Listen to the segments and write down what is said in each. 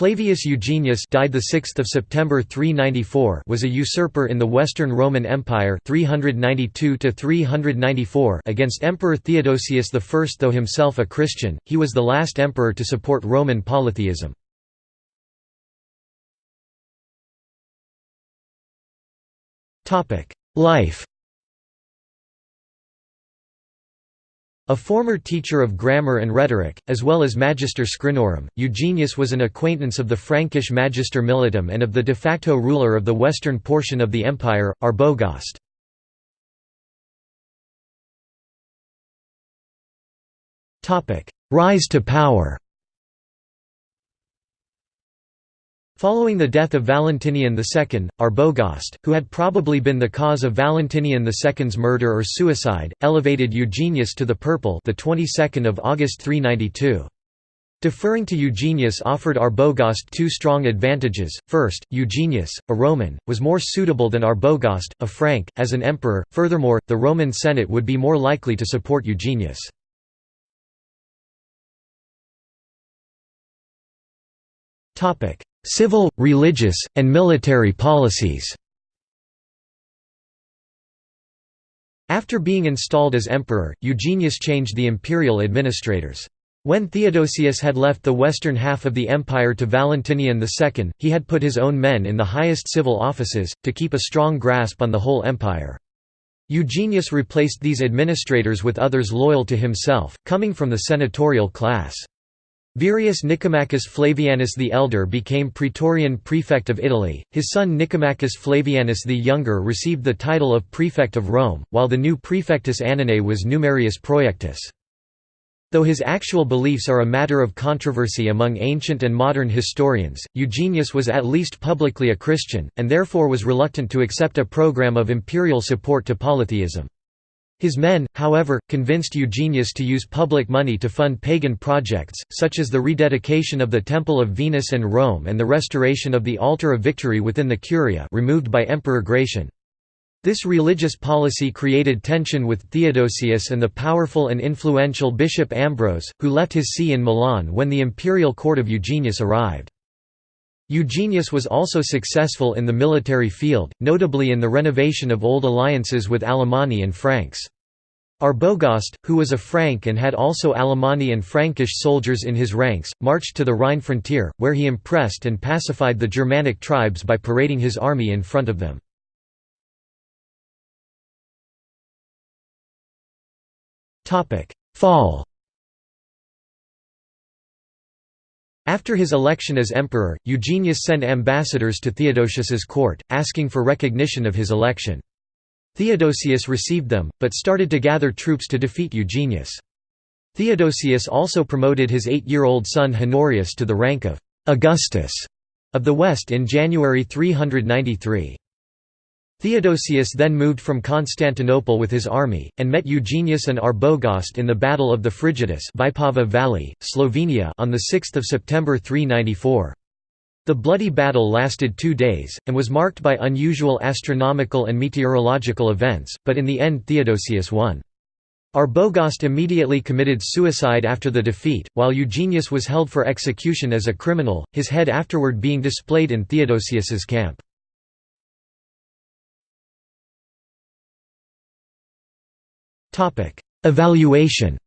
Flavius Eugenius died the 6th of September 394 was a usurper in the Western Roman Empire 392 to 394 against Emperor Theodosius I though himself a Christian he was the last emperor to support Roman polytheism. Topic life A former teacher of grammar and rhetoric, as well as Magister Scrinorum, Eugenius was an acquaintance of the Frankish Magister Militum and of the de facto ruler of the western portion of the empire, Arbogast. Rise to power Following the death of Valentinian II, Arbogast, who had probably been the cause of Valentinian II's murder or suicide, elevated Eugenius to the purple the 22nd of August 392. Deferring to Eugenius offered Arbogast two strong advantages. First, Eugenius, a Roman, was more suitable than Arbogast, a Frank, as an emperor. Furthermore, the Roman Senate would be more likely to support Eugenius. Topic: Civil, religious, and military policies After being installed as emperor, Eugenius changed the imperial administrators. When Theodosius had left the western half of the empire to Valentinian II, he had put his own men in the highest civil offices, to keep a strong grasp on the whole empire. Eugenius replaced these administrators with others loyal to himself, coming from the senatorial class. Virius Nicomachus Flavianus the Elder became Praetorian prefect of Italy, his son Nicomachus Flavianus the Younger received the title of prefect of Rome, while the new praefectus Annonae was Numerius Proiectus. Though his actual beliefs are a matter of controversy among ancient and modern historians, Eugenius was at least publicly a Christian, and therefore was reluctant to accept a program of imperial support to polytheism. His men, however, convinced Eugenius to use public money to fund pagan projects, such as the rededication of the Temple of Venus and Rome and the restoration of the Altar of Victory within the Curia removed by Emperor Gratian. This religious policy created tension with Theodosius and the powerful and influential Bishop Ambrose, who left his see in Milan when the imperial court of Eugenius arrived. Eugenius was also successful in the military field, notably in the renovation of old alliances with Alemanni and Franks. Arbogast, who was a Frank and had also Alemanni and Frankish soldiers in his ranks, marched to the Rhine frontier, where he impressed and pacified the Germanic tribes by parading his army in front of them. Fall After his election as emperor, Eugenius sent ambassadors to Theodosius's court, asking for recognition of his election. Theodosius received them, but started to gather troops to defeat Eugenius. Theodosius also promoted his eight-year-old son Honorius to the rank of «Augustus» of the West in January 393. Theodosius then moved from Constantinople with his army, and met Eugenius and Arbogast in the Battle of the Frigidus Vipava Valley, Slovenia on 6 September 394. The bloody battle lasted two days, and was marked by unusual astronomical and meteorological events, but in the end Theodosius won. Arbogast immediately committed suicide after the defeat, while Eugenius was held for execution as a criminal, his head afterward being displayed in Theodosius's camp. Evaluation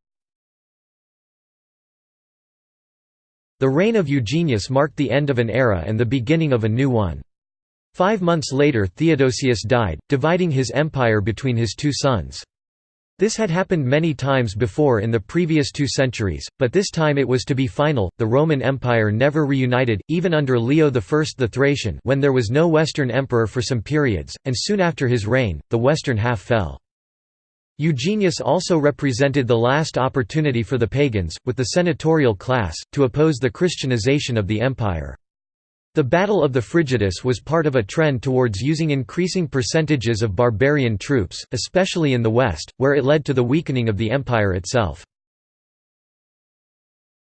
The reign of Eugenius marked the end of an era and the beginning of a new one. Five months later Theodosius died, dividing his empire between his two sons. This had happened many times before in the previous two centuries, but this time it was to be final. The Roman Empire never reunited, even under Leo I the Thracian, when there was no Western emperor for some periods, and soon after his reign, the western half fell. Eugenius also represented the last opportunity for the pagans, with the senatorial class, to oppose the Christianization of the empire. The Battle of the Frigidus was part of a trend towards using increasing percentages of barbarian troops, especially in the west, where it led to the weakening of the empire itself.